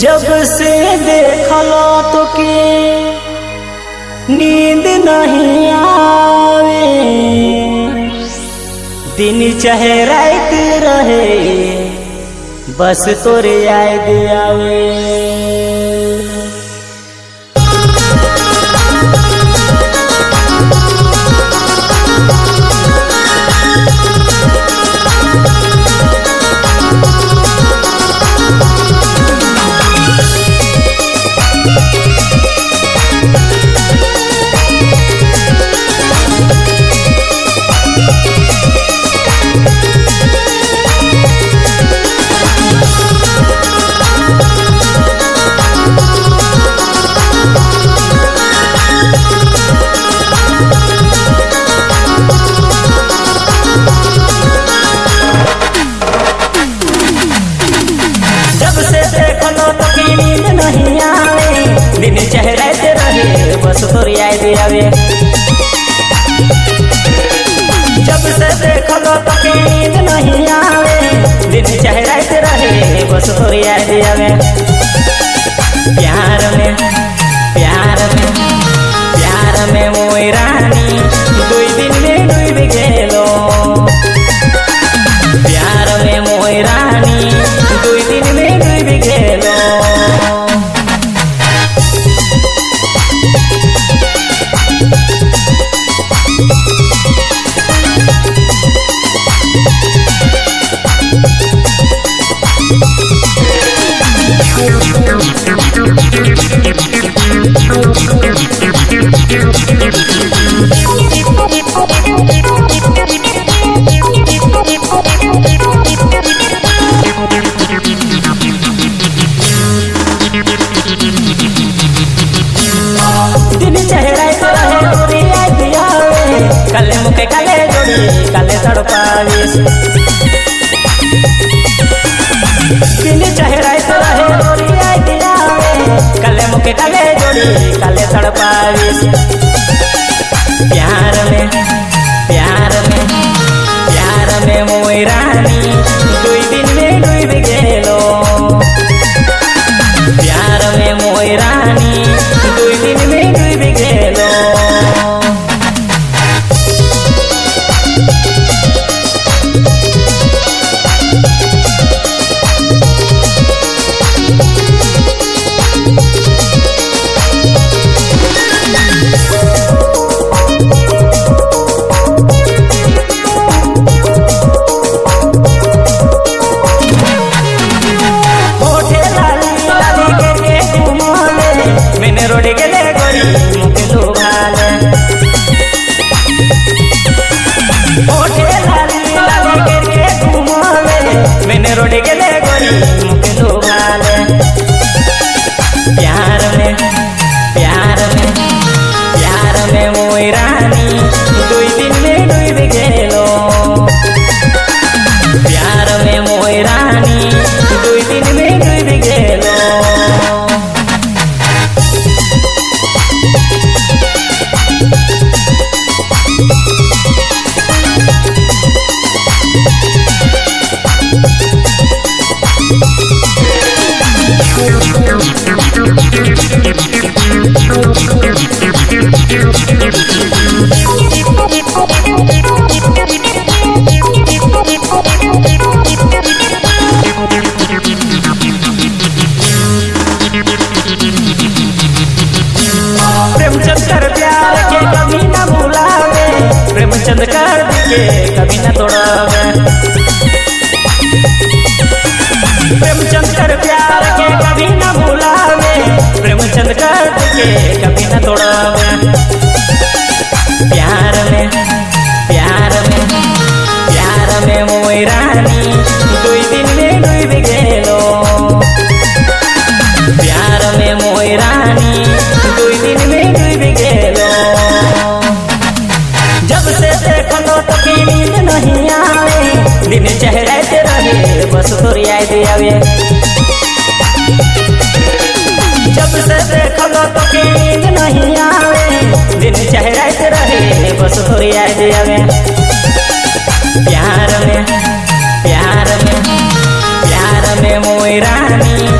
जब से देखलो तो के नींद नहीं आवे। दिन चाहे रात रहे, बस तोरे याद आवे। तोर आवे जब से देख लो की नींद नहीं आवे। दिन चेहरे से रहे, बस तोर याद आवे कले मुके कले जोड़ी कले तड़पावीस दिन चेहरा कले मुके जोड़ी काले तड़पावे प्यार में प्यार में प्यार में मोई रानी। प्यार में प्रेमचंद कर के कभी न तोड़ावे प्रेमचंद कर प्यार के कभी न भुलावे। प्रेमचंद कर के चेहरे रहे, बस तोर आवे। जब से तो नहीं आवे। दिन बस आवे। प्यार में प्यार में प्यार में मोई रानी।